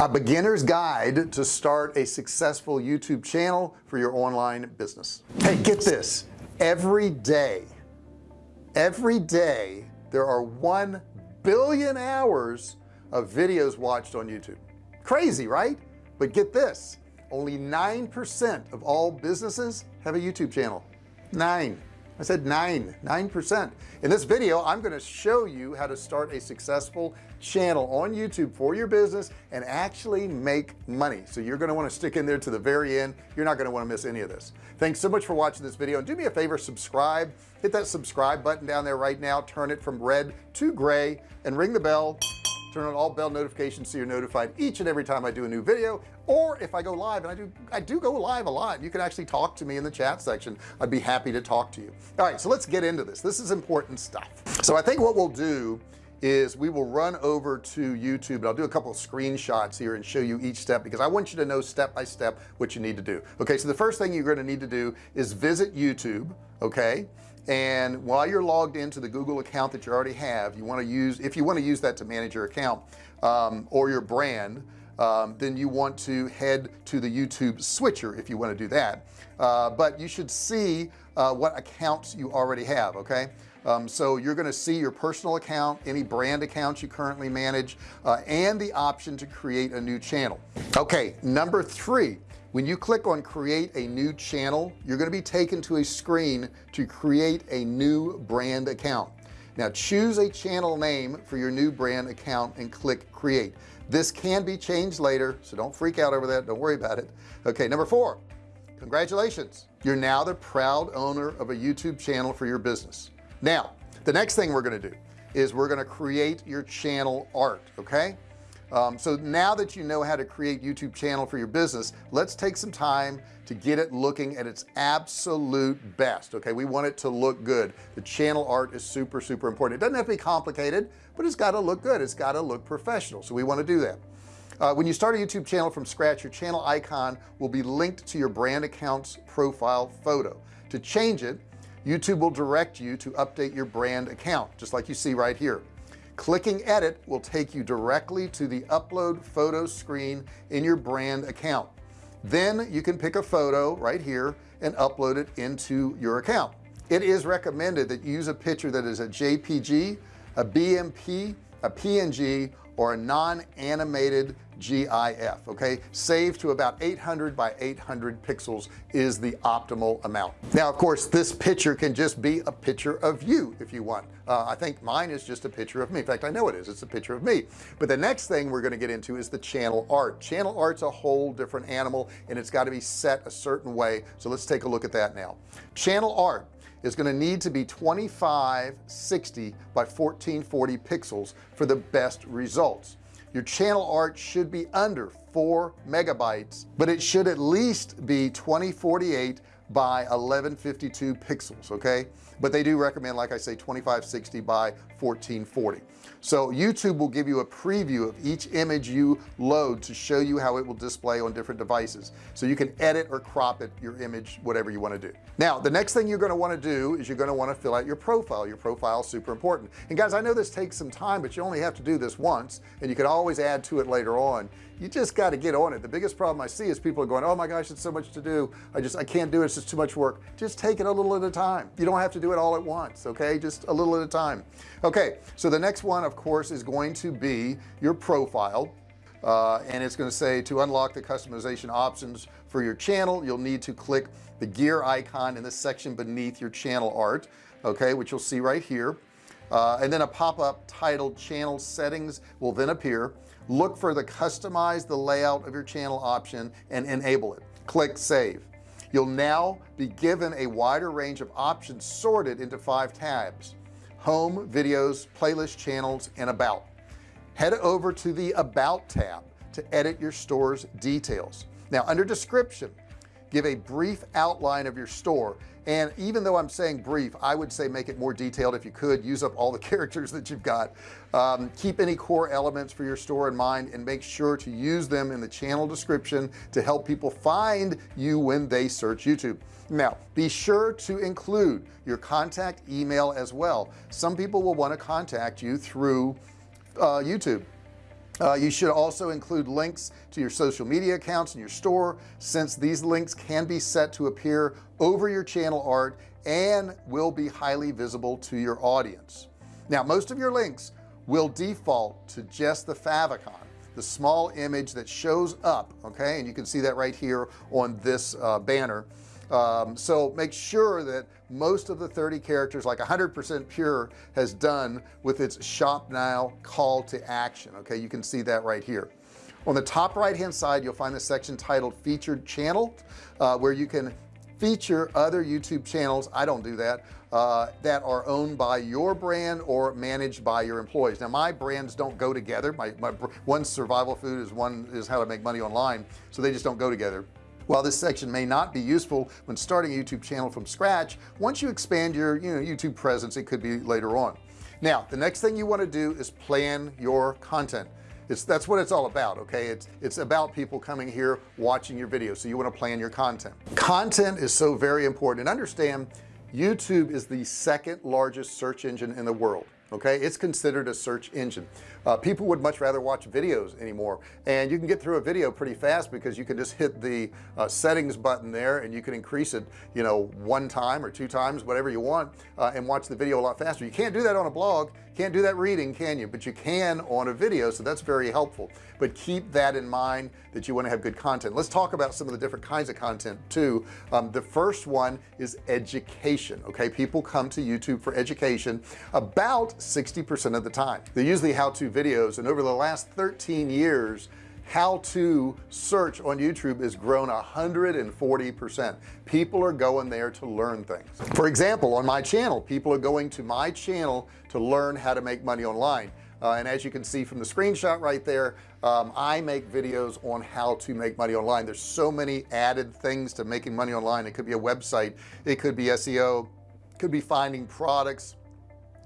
a beginner's guide to start a successful YouTube channel for your online business. Hey get this. Every day every day there are 1 billion hours of videos watched on YouTube. Crazy right? But get this. Only 9% of all businesses have a YouTube channel. Nine I said nine nine percent. In this video I'm going to show you how to start a successful channel on YouTube for your business and actually make money. So you're going to want to stick in there to the very end. You're not going to want to miss any of this. Thanks so much for watching this video and do me a favor subscribe. Hit that subscribe button down there right now. Turn it from red to gray and ring the bell. Turn on all bell notifications so you're notified each and every time I do a new video or if I go live and I do I do go live a lot you can actually talk to me in the chat section. I'd be happy to talk to you. All right so let's get into this. This is important stuff. So I think what we'll do is we will run over to YouTube and I'll do a couple of screenshots here and show you each step because I want you to know step by step what you need to do. Okay so the first thing you're going to need to do is visit YouTube okay? And while you're logged into the Google account that you already have you want to use if you want to use that to manage your account um, or your brand um, then you want to head to the YouTube switcher if you want to do that. Uh, but you should see uh, what accounts you already have okay? Um, so you're going to see your personal account any brand accounts you currently manage uh, and the option to create a new channel. Okay number three when you click on create a new channel you're going to be taken to a screen to create a new brand account now choose a channel name for your new brand account and click create. This can be changed later so don't freak out over that. Don't worry about it. Okay number four congratulations. You're now the proud owner of a YouTube channel for your business. Now the next thing we're going to do is we're going to create your channel art okay? Um, so now that you know how to create YouTube channel for your business let's take some time to get it looking at its absolute best okay? We want it to look good. The channel art is super super important. It doesn't have to be complicated but it's got to look good. It's got to look professional so we want to do that. Uh, when you start a YouTube channel from scratch your channel icon will be linked to your brand account's profile photo. To change it YouTube will direct you to update your brand account just like you see right here. Clicking edit will take you directly to the upload photo screen in your brand account then you can pick a photo right here and upload it into your account. It is recommended that you use a picture that is a JPG a BMP a PNG or a non-animated GIF okay? Save to about 800 by 800 pixels is the optimal amount. Now of course this picture can just be a picture of you if you want. Uh, I think mine is just a picture of me. In fact I know it is. It's a picture of me. But the next thing we're going to get into is the channel art. Channel art's a whole different animal and it's got to be set a certain way. So let's take a look at that now. Channel art is going to need to be 2560 by 1440 pixels for the best results. Your channel art should be under four megabytes but it should at least be 2048 by 1152 pixels okay? But they do recommend like I say 2560 by 1440 so YouTube will give you a preview of each image you load to show you how it will display on different devices. So you can edit or crop it your image whatever you want to do. Now the next thing you're going to want to do is you're going to want to fill out your profile. Your profile is super important. And guys I know this takes some time but you only have to do this once and you can always add to it later on you just got to get on it. The biggest problem I see is people are going oh my gosh it's so much to do. I just I can't do it. It's just too much work. Just take it a little at a time. You don't have to do it all at once okay? Just a little at a time. Okay so the next one of course is going to be your profile uh, and it's going to say to unlock the customization options for your channel you'll need to click the gear icon in the section beneath your channel art okay which you'll see right here. Uh, and then a pop-up titled channel settings will then appear look for the customize the layout of your channel option and enable it. Click save. You'll now be given a wider range of options sorted into five tabs home videos playlist channels and about. Head over to the about tab to edit your store's details. Now under description give a brief outline of your store. And even though I'm saying brief I would say make it more detailed if you could. Use up all the characters that you've got. Um, keep any core elements for your store in mind and make sure to use them in the channel description to help people find you when they search YouTube. Now be sure to include your contact email as well. Some people will want to contact you through uh, YouTube uh, you should also include links to your social media accounts and your store since these links can be set to appear over your channel art and will be highly visible to your audience. Now most of your links will default to just the favicon the small image that shows up okay? And you can see that right here on this uh, banner um, so make sure that most of the 30 characters like 100% pure has done with its shop now call to action. Okay you can see that right here. On the top right hand side you'll find the section titled featured channel uh, where you can feature other YouTube channels I don't do that uh, that are owned by your brand or managed by your employees. Now my brands don't go together. My, my one survival food is one is how to make money online so they just don't go together while this section may not be useful when starting a YouTube channel from scratch once you expand your you know YouTube presence it could be later on. Now the next thing you want to do is plan your content. It's that's what it's all about okay? It's it's about people coming here watching your videos so you want to plan your content. Content is so very important and understand YouTube is the second largest search engine in the world okay? It's considered a search engine. Uh, people would much rather watch videos anymore. And you can get through a video pretty fast because you can just hit the uh, settings button there and you can increase it you know one time or two times whatever you want uh, and watch the video a lot faster. You can't do that on a blog can't do that reading can you? But you can on a video so that's very helpful. But keep that in mind that you want to have good content. Let's talk about some of the different kinds of content too. Um, the first one is education okay? People come to YouTube for education about 60% of the time. They usually how-to videos and over the last 13 years how to search on YouTube is grown 140 percent. People are going there to learn things. For example on my channel people are going to my channel to learn how to make money online. Uh, and as you can see from the screenshot right there um, I make videos on how to make money online. There's so many added things to making money online. It could be a website it could be SEO could be finding products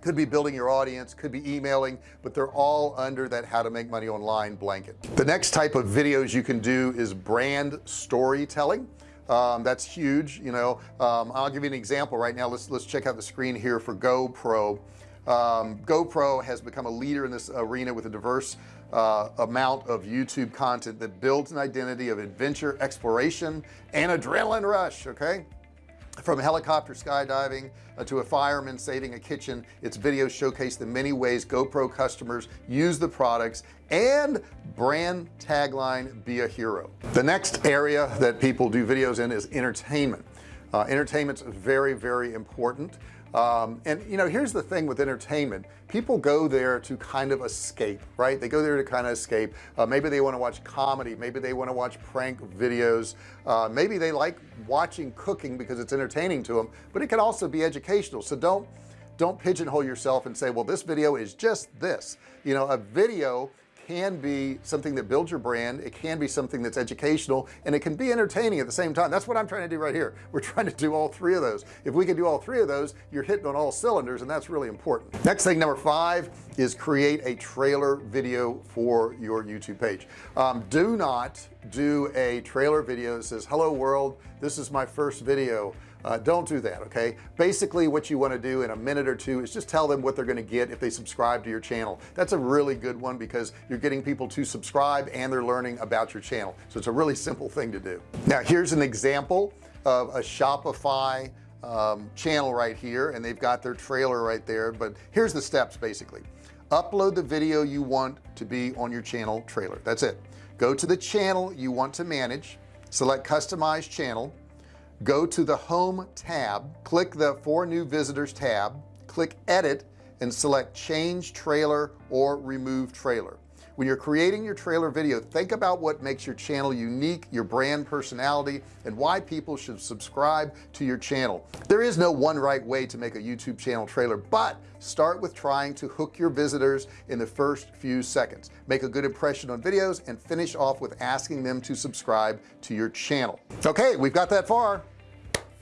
could be building your audience could be emailing but they're all under that how to make money online blanket. The next type of videos you can do is brand storytelling. Um, that's huge you know. Um, I'll give you an example right now. Let's let's check out the screen here for GoPro. Um, GoPro has become a leader in this arena with a diverse uh, amount of YouTube content that builds an identity of adventure exploration and adrenaline rush okay from helicopter skydiving uh, to a fireman saving a kitchen its videos showcase the many ways GoPro customers use the products and brand tagline be a hero. The next area that people do videos in is entertainment. Uh, entertainment's very very important um, and you know here's the thing with entertainment. People go there to kind of escape right? They go there to kind of escape. Uh, maybe they want to watch comedy. Maybe they want to watch prank videos. Uh, maybe they like watching cooking because it's entertaining to them but it can also be educational. So don't don't pigeonhole yourself and say well this video is just this. You know a video can be something that builds your brand it can be something that's educational and it can be entertaining at the same time. That's what I'm trying to do right here. We're trying to do all three of those. If we can do all three of those you're hitting on all cylinders and that's really important. Next thing number five is create a trailer video for your YouTube page. Um, do not do a trailer video that says hello world this is my first video uh, don't do that okay? Basically what you want to do in a minute or two is just tell them what they're going to get if they subscribe to your channel. That's a really good one because you're getting people to subscribe and they're learning about your channel. So it's a really simple thing to do. Now here's an example of a Shopify um, channel right here and they've got their trailer right there but here's the steps basically. Upload the video you want to be on your channel trailer. That's it. Go to the channel you want to manage. Select customize channel go to the home tab click the for new visitors tab click edit and select change trailer or remove trailer. When you're creating your trailer video think about what makes your channel unique your brand personality and why people should subscribe to your channel. There is no one right way to make a YouTube channel trailer but start with trying to hook your visitors in the first few seconds. Make a good impression on videos and finish off with asking them to subscribe to your channel. Okay we've got that far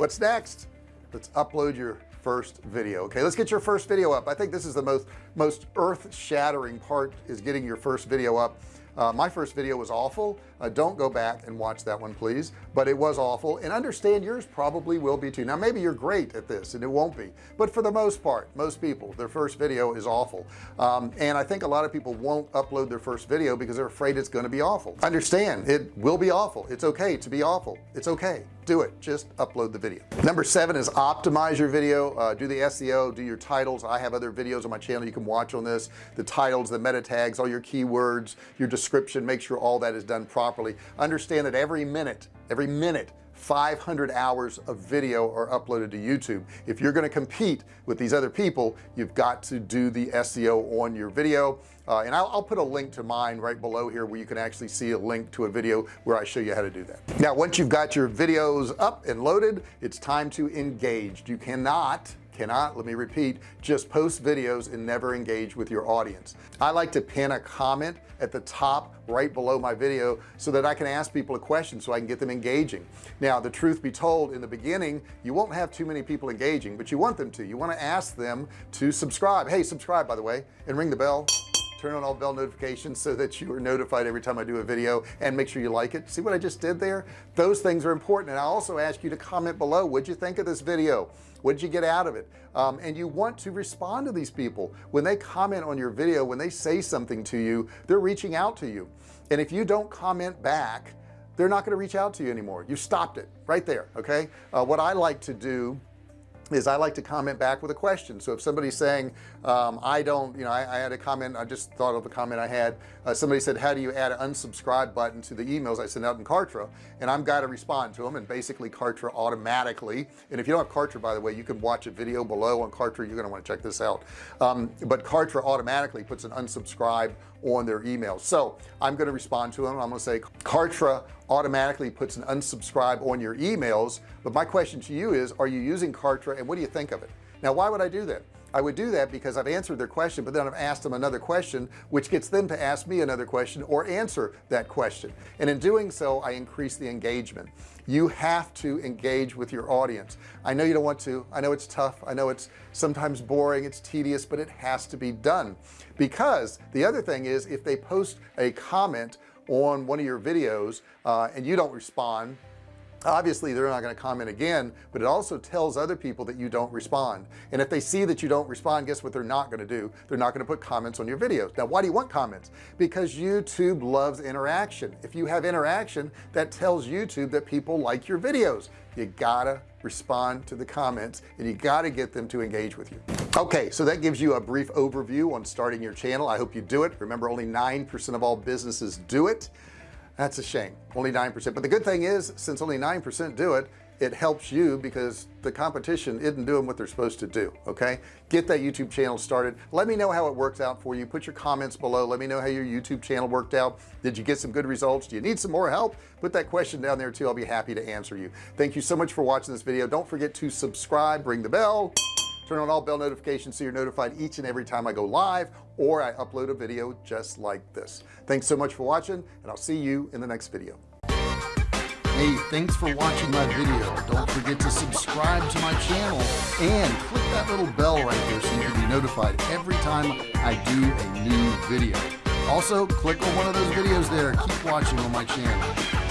what's next? Let's upload your first video. Okay let's get your first video up. I think this is the most most earth-shattering part is getting your first video up. Uh, my first video was awful uh, don't go back and watch that one please. But it was awful and understand yours probably will be too. Now maybe you're great at this and it won't be. But for the most part most people their first video is awful. Um, and I think a lot of people won't upload their first video because they're afraid it's going to be awful. Understand it will be awful. It's okay to be awful. It's okay. Do it. Just upload the video. Number seven is optimize your video. Uh, do the SEO do your titles. I have other videos on my channel. You can watch on this. The titles the meta tags all your keywords your description. Make sure all that is done properly understand that every minute every minute 500 hours of video are uploaded to YouTube. If you're going to compete with these other people you've got to do the SEO on your video. Uh, and I'll, I'll, put a link to mine right below here where you can actually see a link to a video where I show you how to do that. Now once you've got your videos up and loaded it's time to engage. You cannot cannot let me repeat just post videos and never engage with your audience. I like to pin a comment at the top right below my video so that I can ask people a question so I can get them engaging. Now the truth be told in the beginning you won't have too many people engaging but you want them to. You want to ask them to subscribe. Hey subscribe by the way and ring the bell turn on all bell notifications so that you are notified every time I do a video and make sure you like it. See what I just did there? Those things are important. And I also ask you to comment below. What'd you think of this video? What did you get out of it? Um, and you want to respond to these people. When they comment on your video when they say something to you they're reaching out to you. And if you don't comment back they're not going to reach out to you anymore. You stopped it right there okay? Uh, what I like to do is I like to comment back with a question. So if somebody's saying um, I don't you know I, I, had a comment I just thought of a comment I had. Uh, somebody said how do you add an unsubscribe button to the emails I send out in Kartra? And I'm got to respond to them and basically Kartra automatically. And if you don't have Kartra by the way you can watch a video below on Kartra. You're going to want to check this out. Um, but Kartra automatically puts an unsubscribe on their emails so I'm going to respond to them. I'm going to say Kartra automatically puts an unsubscribe on your emails but my question to you is are you using Kartra and what do you think of it? Now why would I do that I would do that because I've answered their question but then I've asked them another question which gets them to ask me another question or answer that question. And in doing so I increase the engagement. You have to engage with your audience. I know you don't want to. I know it's tough. I know it's sometimes boring. It's tedious but it has to be done. Because the other thing is if they post a comment on one of your videos uh, and you don't respond obviously they're not going to comment again but it also tells other people that you don't respond. And if they see that you don't respond guess what they're not going to do? They're not going to put comments on your videos. Now why do you want comments? Because YouTube loves interaction. If you have interaction that tells YouTube that people like your videos. You gotta respond to the comments and you got to get them to engage with you. Okay so that gives you a brief overview on starting your channel. I hope you do it. Remember only 9% of all businesses do it that's a shame. Only 9% but the good thing is since only 9% do it it helps you because the competition isn't doing what they're supposed to do okay? Get that YouTube channel started. Let me know how it works out for you. Put your comments below. Let me know how your YouTube channel worked out. Did you get some good results? Do you need some more help? Put that question down there too. I'll be happy to answer you. Thank you so much for watching this video. Don't forget to subscribe. Ring the bell turn on all bell notifications so you're notified each and every time I go live or I upload a video just like this. Thanks so much for watching and I'll see you in the next video. Hey thanks for watching my video. Don't forget to subscribe to my channel and click that little bell right there so you can be notified every time I do a new video. Also click on one of those videos there. Keep watching on my channel